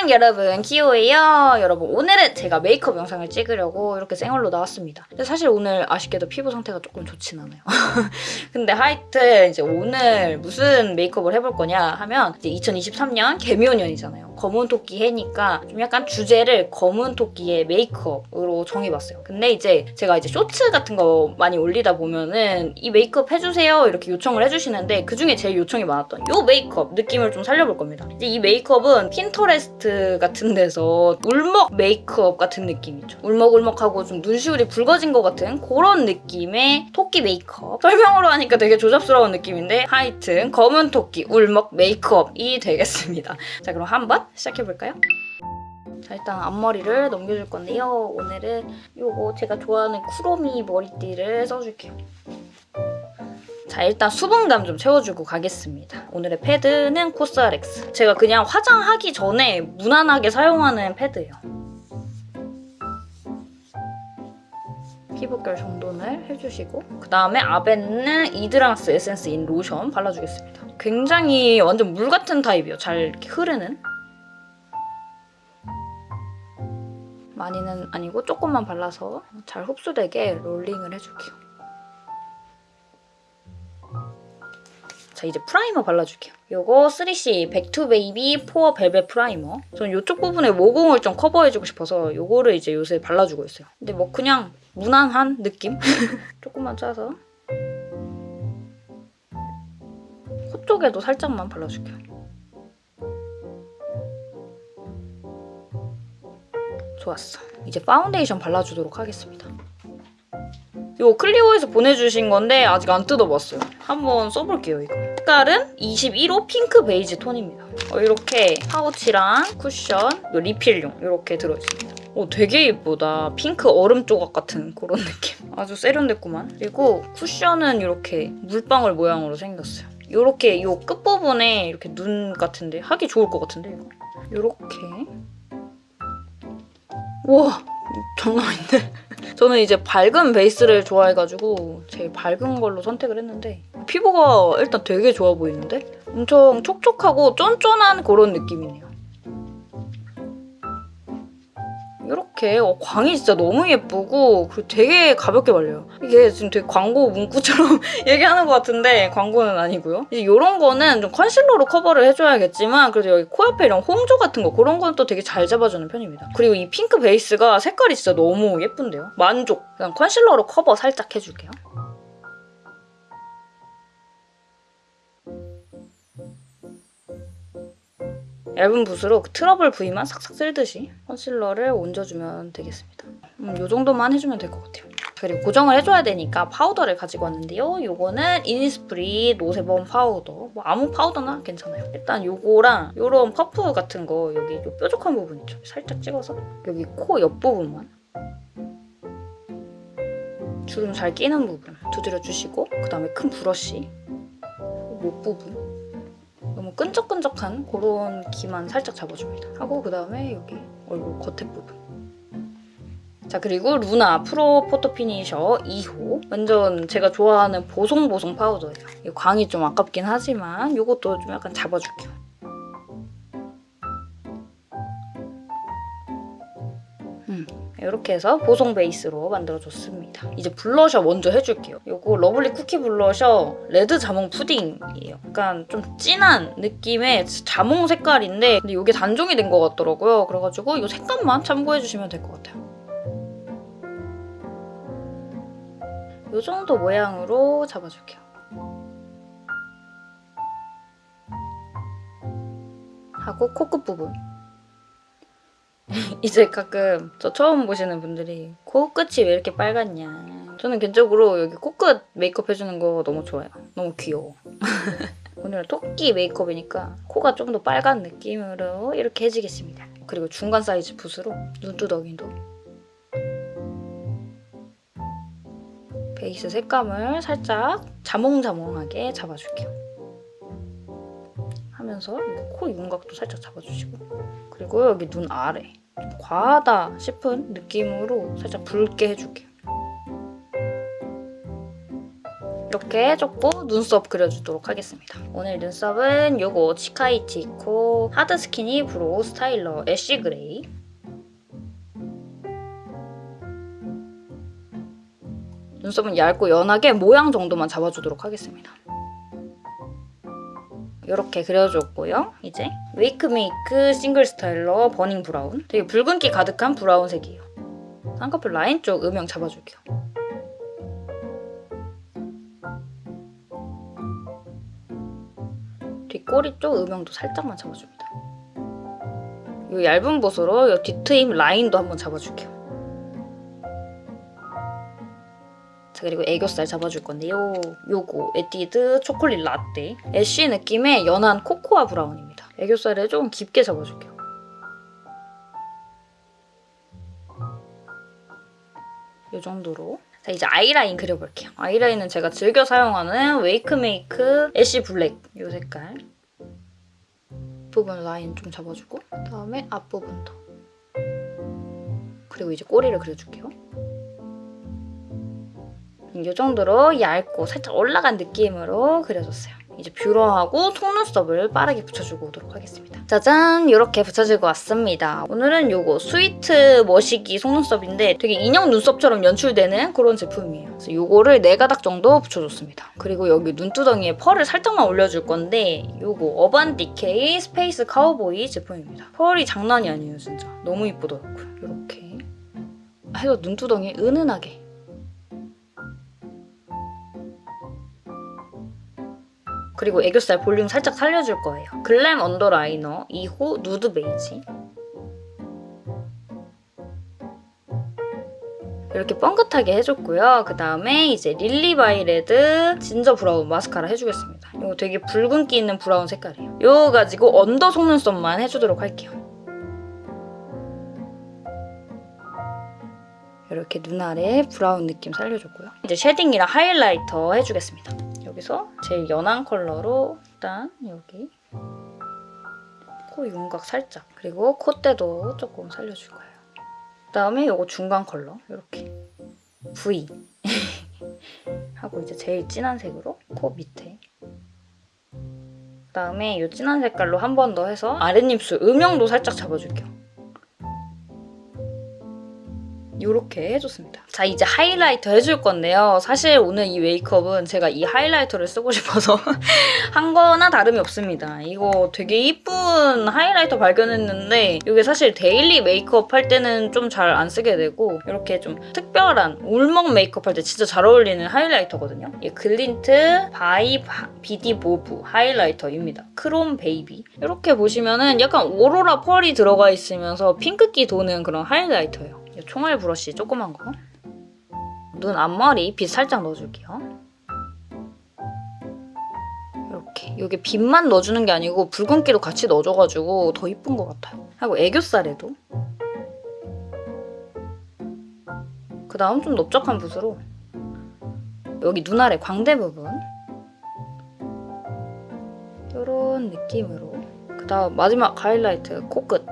안녕 여러분. 키오예요. 여러분 오늘은 제가 메이크업 영상을 찍으려고 이렇게 생얼로 나왔습니다. 근데 사실 오늘 아쉽게도 피부 상태가 조금 좋진 않아요. 근데 하여튼 이제 오늘 무슨 메이크업을 해볼 거냐 하면 이제 2023년 계묘년이잖아요 검은 토끼 해니까 좀 약간 주제를 검은 토끼의 메이크업으로 정해봤어요. 근데 이제 제가 이제 쇼츠 같은 거 많이 올리다 보면은 이 메이크업 해주세요 이렇게 요청을 해주시는데 그중에 제일 요청이 많았던 요 메이크업 느낌을 좀 살려볼 겁니다. 이제 이 메이크업은 핀터레스트 같은 데서 울먹 메이크업 같은 느낌이죠. 울먹울먹하고 좀 눈시울이 붉어진 것 같은 그런 느낌의 토끼 메이크업. 설명으로 하니까 되게 조잡스러운 느낌인데 하여튼 검은 토끼 울먹 메이크업이 되겠습니다. 자 그럼 한번 시작해볼까요? 자 일단 앞머리를 넘겨줄 건데요. 오늘은 요거 제가 좋아하는 쿠로미 머리띠를 써줄게요. 자 일단 수분감 좀 채워주고 가겠습니다. 오늘의 패드는 COSRX. 제가 그냥 화장하기 전에 무난하게 사용하는 패드예요. 피부결 정돈을 해주시고 그 다음에 아벤는 Hydrance essence in lotion 발라주겠습니다. 굉장히 완전 물 같은 타입이에요. 잘 흐르는. 많이는 아니고 조금만 발라서 잘 흡수되게 rolling을 해줄게요. 자 이제 primer 발라줄게요. 요거 3C 백투베이비 포어 벨벳 프라이머. 저는 이쪽 부분에 모공을 좀 커버해주고 싶어서 요거를 이제 요새 발라주고 있어요. 근데 뭐 그냥 무난한 느낌? 조금만 짜서 코 쪽에도 살짝만 발라줄게요. 좋았어. 이제 파운데이션 발라주도록 하겠습니다. 이거 클리오에서 보내주신 건데 아직 안 뜯어봤어요. 한번 써볼게요, 이거. 색깔은 21호 핑크 베이지 톤입니다. 어, 이렇게 파우치랑 쿠션, 리필용 이렇게 들어있습니다. 오, 되게 예쁘다. 핑크 얼음 조각 같은 그런 느낌. 아주 세련됐구만. 그리고 쿠션은 이렇게 물방울 모양으로 생겼어요. 이렇게 이 끝부분에 이렇게 눈 같은데 하기 좋을 것 같은데 이거. 이렇게 우와 장난 아닌데? 저는 이제 밝은 베이스를 좋아해가지고 제일 밝은 걸로 선택을 했는데 피부가 일단 되게 좋아 보이는데? 엄청 촉촉하고 쫀쫀한 그런 느낌이네요. 이렇게 어, 광이 진짜 너무 예쁘고 그리고 되게 가볍게 발려요. 이게 지금 되게 광고 문구처럼 얘기하는 것 같은데 광고는 아니고요. 이제 이런 거는 좀 컨실러로 커버를 해줘야겠지만 그래도 여기 코 옆에 이런 홍조 같은 거 그런 건 또 되게 잘 잡아주는 편입니다. 그리고 이 핑크 베이스가 색깔이 진짜 너무 예쁜데요. 만족. 그냥 컨실러로 커버 살짝 해줄게요. 얇은 붓으로 그 트러블 부위만 싹싹 쓸듯이 concealer를 얹어주면 되겠습니다. 음, 이 정도만 해주면 될 것 같아요. 그리고 고정을 해줘야 되니까 파우더를 가지고 왔는데요. 이거는 이니스프리 노세범 파우더. 뭐 아무 파우더나 괜찮아요. 일단 이거랑 이런 퍼프 같은 거 여기 이 뾰족한 부분 있죠. 살짝 찍어서 여기 코 옆부분만 주름 잘 끼는 부분 두드려주시고 그 다음에 큰 브러쉬 목 부분 너무 끈적끈적한 그런 기만 살짝 잡아줍니다. 하고 그다음에 여기 얼굴 겉에 부분 자 그리고 루나 프로 포토 피니셔 2호 완전 제가 좋아하는 보송보송 파우더예요. 이 광이 좀 아깝긴 하지만 이것도 좀 약간 잡아줄게요. 이렇게 해서 보송 베이스로 만들어줬습니다. 이제 블러셔 먼저 해줄게요. 이거 러블리 쿠키 블러셔 레드 자몽 푸딩이에요. 약간 좀 진한 느낌의 자몽 색깔인데 근데 이게 단종이 된 것 같더라고요. 그래가지고 이 색감만 참고해주시면 될 것 같아요. 이 정도 모양으로 잡아줄게요. 하고 코끝 부분. 이제 가끔 저 처음 보시는 분들이 코끝이 왜 이렇게 빨갛냐. 저는 개인적으로 여기 코끝 메이크업 해주는 거 너무 좋아요. 너무 귀여워. 오늘 토끼 메이크업이니까 코가 좀 더 빨간 느낌으로 이렇게 해주겠습니다. 그리고 중간 사이즈 붓으로 눈두덩이도 베이스 색감을 살짝 자몽자몽하게 잡아줄게요. 하면서 코 윤곽도 살짝 잡아주시고 그리고 여기 눈 아래 과하다 싶은 느낌으로 살짝 붉게 해줄게요. 이렇게 해줬고 눈썹 그려주도록 하겠습니다. 오늘 눈썹은 요거 치카이치코 하드 스키니 브로우 스타일러 애쉬 그레이 눈썹은 얇고 연하게 모양 정도만 잡아주도록 하겠습니다. 이렇게 그려줬고요. 이제 웨이크메이크 싱글 스타일러 버닝 브라운 되게 붉은기 가득한 브라운색이에요. 쌍꺼풀 라인 쪽 음영 잡아줄게요. 뒷꼬리 쪽 음영도 살짝만 잡아줍니다. 이 얇은 붓으로 이 뒤트임 라인도 한번 잡아줄게요. 자 그리고 애교살 잡아줄 건데요. 요거 에뛰드 초콜릿 라떼 애쉬 느낌의 연한 코코아 브라운입니다. 애교살을 조금 깊게 잡아줄게요. 이 정도로 자 이제 아이라인 그려볼게요. 아이라인은 제가 즐겨 사용하는 웨이크메이크 애쉬 블랙 이 색깔 부분 라인 좀 잡아주고 그다음에 앞부분도 그리고 이제 꼬리를 그려줄게요. 이 정도로 얇고 살짝 올라간 느낌으로 그려줬어요. 이제 뷰러하고 속눈썹을 빠르게 붙여주고 오도록 하겠습니다. 짜잔! 이렇게 붙여주고 왔습니다. 오늘은 이거 스위트 머시기 속눈썹인데 되게 인형 눈썹처럼 연출되는 그런 제품이에요. 그래서 이거를 4가닥 정도 붙여줬습니다. 그리고 여기 눈두덩이에 펄을 살짝만 올려줄 건데 이거 어반 디케이 스페이스 카우보이 제품입니다. 펄이 장난이 아니에요, 진짜. 너무 이쁘더라고요. 이렇게 해서 눈두덩이 은은하게 그리고 애교살 볼륨 살짝 살려줄 거예요. 글램 언더 라이너 2호 누드 베이지 이렇게 뻥긋하게 해줬고요. 그 다음에 이제 릴리바이레드 진저 브라운 마스카라 해주겠습니다. 이거 되게 붉은기 있는 브라운 색깔이에요. 이거 가지고 under 속눈썹만 해주도록 할게요. 이렇게 눈 아래 브라운 느낌 살려줬고요. 이제 shading이랑 highlighter 해주겠습니다. 여기서 제일 연한 컬러로 일단 여기. 코 윤곽 살짝. 그리고 콧대도 조금 살려줄 거예요. 그다음에 이거 중간 컬러. 이렇게. V. 하고 이제 제일 진한 색으로 코 밑에. 그다음에 이 진한 색깔로 한 번 더 해서 아랫입술 음영도 살짝 잡아줄게요. 이렇게 해줬습니다. 자 이제 highlighter 해줄 건데요. 사실 오늘 이 메이크업은 제가 이 highlighter를 쓰고 싶어서 한 거나 다름이 없습니다. 이거 되게 이쁜 highlighter 발견했는데 이게 사실 daily 메이크업 할 때는 좀 잘 안 쓰게 되고 이렇게 좀 특별한 울먹 메이크업 할 때 진짜 잘 어울리는 highlighter거든요. 이 글린트 바이 비디 모브 highlighter입니다. 크롬 베이비 이렇게 보시면은 약간 오로라 펄이 들어가 있으면서 핑크기 도는 그런 highlighter예요. 총알 브러쉬 조그만 거. 눈 앞머리 빛 살짝 넣어줄게요. 이렇게. 이게 빛만 넣어주는 게 아니고 붉은기도 같이 넣어줘가지고 더 이쁜 것 같아요. 하고 애교살에도. 그 다음 좀 넓적한 붓으로 여기 눈 아래 광대 부분 이런 느낌으로 그 다음 마지막 하이라이트 코끝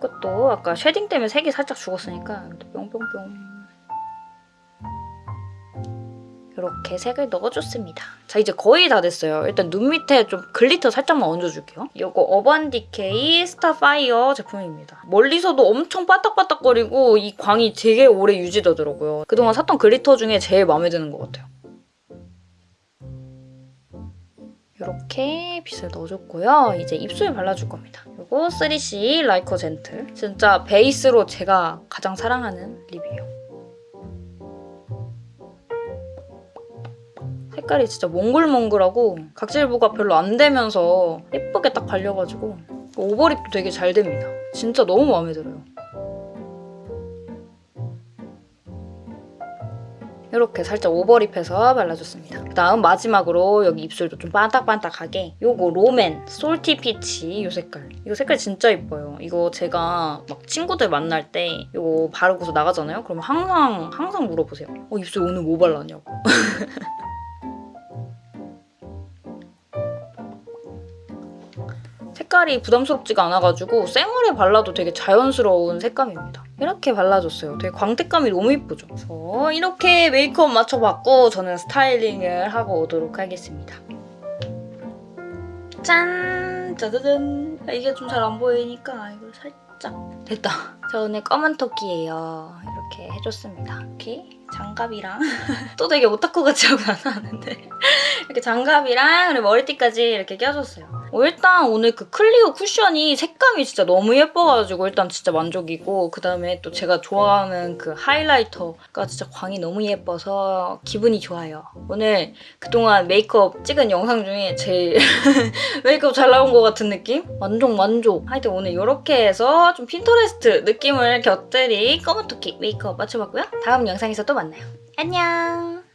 코끝도 아까 shading 때문에 색이 살짝 죽었으니까 뿅뿅뿅 이렇게 색을 넣어줬습니다. 자 이제 거의 다 됐어요. 일단 눈 밑에 좀 glitter 살짝만 얹어줄게요. 이거 어반디케이 스타파이어 제품입니다. 멀리서도 엄청 빤딱빤딱거리고 이 광이 되게 오래 유지되더라고요. 그동안 샀던 glitter 중에 제일 마음에 드는 것 같아요. 이렇게 빛을 넣어줬고요. 이제 입술 발라줄 겁니다. 그리고 3C 라이커 젠틀. 진짜 베이스로 제가 가장 사랑하는 lip이에요. 색깔이 진짜 몽글몽글하고 각질부가 별로 안 되면서 예쁘게 딱 발려가지고 오버립도 되게 잘 됩니다. 진짜 너무 마음에 들어요. 이렇게 살짝 오버립해서 발라줬습니다. 그다음 마지막으로 여기 입술도 좀 반딱반딱하게 요거 롬앤 솔티 피치 이 색깔. 이거 색깔 진짜 예뻐요. 이거 제가 막 친구들 만날 때 이거 바르고서 나가잖아요? 그러면 항상 항상 물어보세요. 어 입술 오늘 뭐 발랐냐고. 색깔이 부담스럽지가 않아가지고 생얼에 발라도 되게 자연스러운 색감입니다. 이렇게 발라줬어요. 되게 광택감이 너무 이쁘죠? 그래서 이렇게 메이크업 맞춰봤고 저는 스타일링을 하고 오도록 하겠습니다. 짠! 짜자잔! 이게 좀 잘 안 보이니까 이걸 살짝 됐다. 저 오늘 검은 토끼예요. 이렇게 해줬습니다. 이렇게 장갑이랑 또 되게 오타쿠 같이 하고 나왔는데 이렇게 장갑이랑 그리고 머리띠까지 이렇게 껴줬어요. 어, 일단 오늘 그 클리오 쿠션이 색감이 진짜 너무 예뻐가지고 일단 진짜 만족이고 그 다음에 또 제가 좋아하는 그 하이라이터가 진짜 광이 너무 예뻐서 기분이 좋아요. 오늘 그동안 메이크업 찍은 영상 중에 제일 메이크업 잘 나온 것 같은 느낌? 만족 만족. 하여튼 오늘 이렇게 해서 좀 핀터레스트 느낌을 곁들이 검은 토끼 메이크업 맞춰봤고요. 다음 영상에서 또 만나요. 안녕.